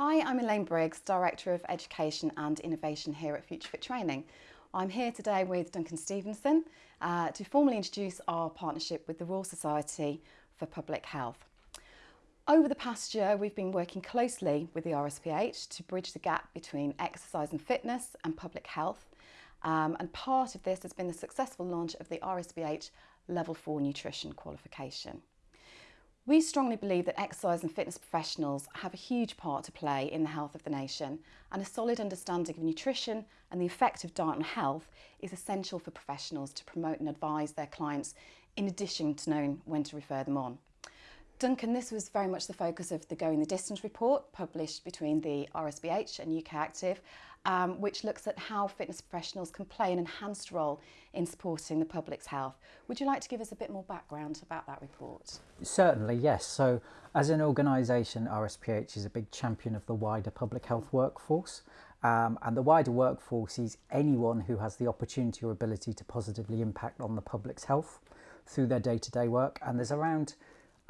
Hi, I'm Elaine Briggs, Director of Education and Innovation here at Future Fit Training. I'm here today with Duncan Stevenson uh, to formally introduce our partnership with the Royal Society for Public Health. Over the past year, we've been working closely with the RSPH to bridge the gap between exercise and fitness and public health. Um, and part of this has been the successful launch of the RSPH Level 4 Nutrition qualification. We strongly believe that exercise and fitness professionals have a huge part to play in the health of the nation and a solid understanding of nutrition and the effect of diet on health is essential for professionals to promote and advise their clients in addition to knowing when to refer them on. Duncan, this was very much the focus of the Going the Distance report published between the RSPH and UK Active, um, which looks at how fitness professionals can play an enhanced role in supporting the public's health. Would you like to give us a bit more background about that report? Certainly, yes. So, as an organisation, RSPH is a big champion of the wider public health workforce. Um, and the wider workforce is anyone who has the opportunity or ability to positively impact on the public's health through their day to day work. And there's around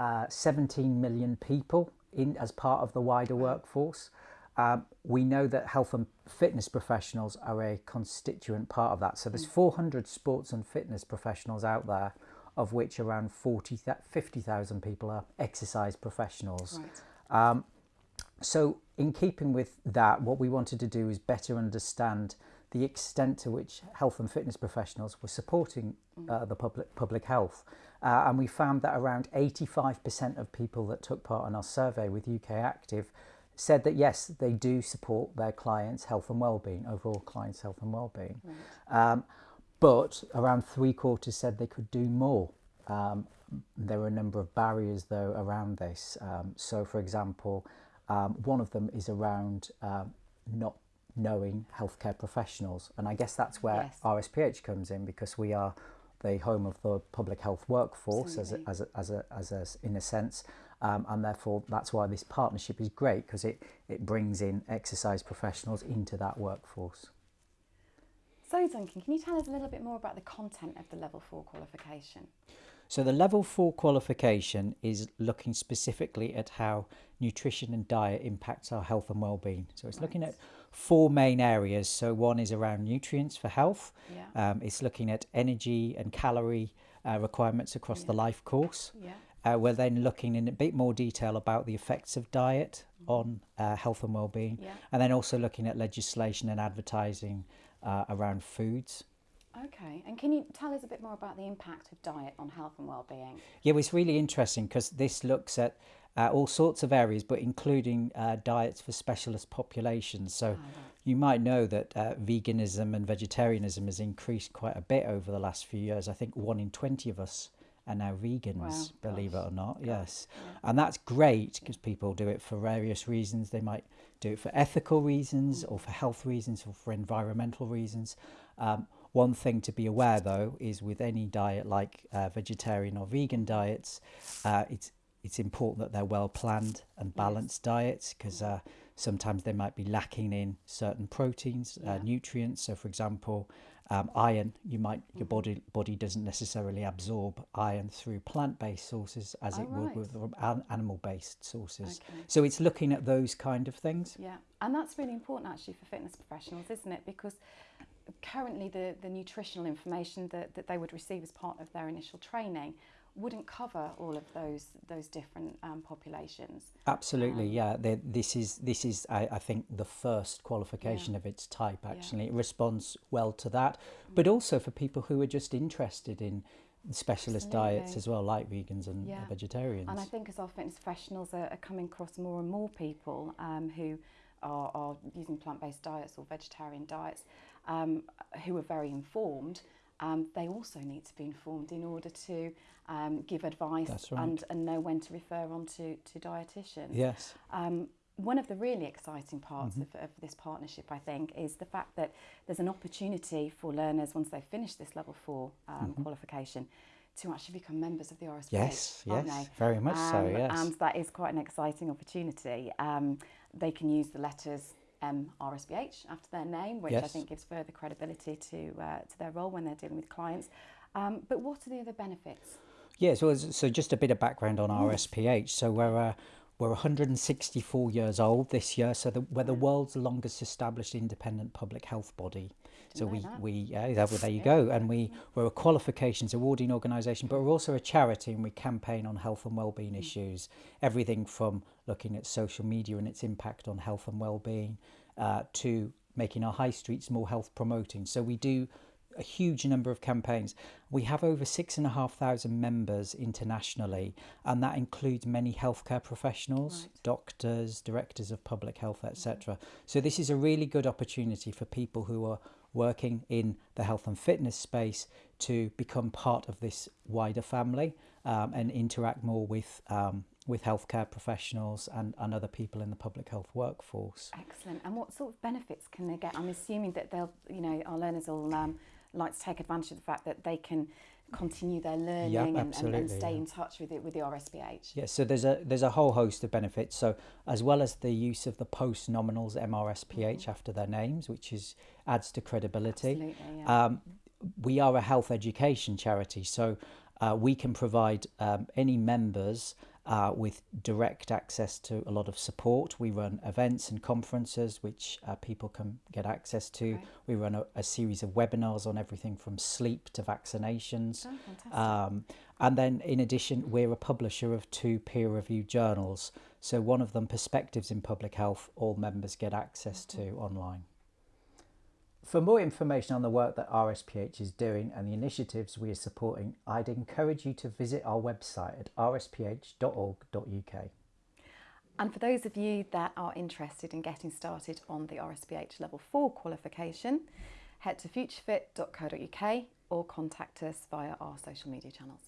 uh, 17 million people in as part of the wider workforce. Um, we know that health and fitness professionals are a constituent part of that. So there's 400 sports and fitness professionals out there, of which around 40, 50,000 people are exercise professionals. Right. Um, so in keeping with that, what we wanted to do is better understand the extent to which health and fitness professionals were supporting uh, the public public health. Uh, and we found that around 85% of people that took part in our survey with UK Active said that yes, they do support their clients' health and well-being, overall clients' health and well-being. Right. Um, but around three quarters said they could do more. Um, there were a number of barriers though around this. Um, so for example, um, one of them is around um, not knowing healthcare professionals. And I guess that's where yes. RSPH comes in because we are the home of the public health workforce as a, as, a, as, a, as a, in a sense. Um, and therefore that's why this partnership is great because it, it brings in exercise professionals into that workforce. So Duncan, can you tell us a little bit more about the content of the level 4 qualification? So the level 4 qualification is looking specifically at how nutrition and diet impacts our health and well-being. So it's right. looking at four main areas. So one is around nutrients for health. Yeah. Um, it's looking at energy and calorie uh, requirements across yeah. the life course. Yeah. Uh, we're then looking in a bit more detail about the effects of diet mm-hmm. on uh, health and well-being, yeah. and then also looking at legislation and advertising uh, around foods. Okay, and can you tell us a bit more about the impact of diet on health and well-being? Yeah, well, it's really interesting because this looks at uh, all sorts of areas, but including uh, diets for specialist populations. So oh, you might know that uh, veganism and vegetarianism has increased quite a bit over the last few years. I think one in 20 of us are now vegans, wow, believe gosh. it or not. Yes. Yeah. And that's great because people do it for various reasons. They might do it for ethical reasons or for health reasons or for environmental reasons. Um, one thing to be aware though is with any diet like uh, vegetarian or vegan diets, uh, it's it's important that they're well planned and balanced yes. diets because uh, sometimes they might be lacking in certain proteins, uh, yeah. nutrients. So, for example, um, iron, you might your mm-hmm. body body doesn't necessarily absorb iron through plant-based sources as oh, it right. would with animal-based sources. Okay. So it's looking at those kind of things. Yeah, and that's really important actually for fitness professionals, isn't it? Because currently the, the nutritional information that, that they would receive as part of their initial training wouldn't cover all of those those different um, populations. Absolutely, um, yeah. They're, this is this is I, I think the first qualification yeah. of its type. Actually, yeah. it responds well to that, mm. but also for people who are just interested in specialist Absolutely. diets as well, like vegans and yeah. vegetarians. And I think as our fitness professionals are, are coming across more and more people um, who are, are using plant-based diets or vegetarian diets, um, who are very informed um, they also need to be informed in order to um, give advice right. and, and know when to refer on to, to dietitians. Yes. Um, one of the really exciting parts mm -hmm. of, of this partnership, I think, is the fact that there's an opportunity for learners once they've finished this level four um, mm -hmm. qualification to actually become members of the RSPH. Yes, yes, very much so, um, yes. And that is quite an exciting opportunity. Um, they can use the letters um, RSPH after their name, which yes. I think gives further credibility to, uh, to their role when they're dealing with clients. Um, but what are the other benefits? Yeah, so, so just a bit of background on RSPH. So we're, uh, we're 164 years old this year, so the, we're the world's longest established independent public health body. So we, that. we yeah, that, well, there you go. And we, we're a qualifications awarding organisation, but we're also a charity and we campaign on health and wellbeing Mm. issues. Everything from looking at social media and its impact on health and wellbeing uh, to making our high streets more health promoting. So we do a huge number of campaigns. We have over six and a half thousand members internationally, and that includes many healthcare professionals, Right. doctors, directors of public health, etc. So this is a really good opportunity for people who are working in the health and fitness space to become part of this wider family um, and interact more with um, with healthcare professionals and, and other people in the public health workforce. Excellent. And what sort of benefits can they get? I'm assuming that they'll, you know, our learners will um, like to take advantage of the fact that they can continue their learning and, and, and stay yeah. in touch with it with the RSPH. Yeah, so there's a there's a whole host of benefits. So as well as the use of the post nominals MRSPH after their names, which is adds to credibility. Yeah. Um, we are a health education charity, so uh, we can provide um, any members uh, with direct access to a lot of support. We run events and conferences which uh, people can get access to. Right. We run a, a series of webinars on everything from sleep to vaccinations. Oh. Um, and then, in addition, we're a publisher of two peer reviewed journals. So, one of them, Perspectives in Public Health, all members get access to online. For more information on the work that RSPH is doing and the initiatives we are supporting, I'd encourage you to visit our website at rsph.org.uk. And for those of you that are interested in getting started on the RSPH Level 4 qualification, head to futurefit.co.uk or contact us via our social media channels.